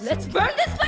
Let's burn this place.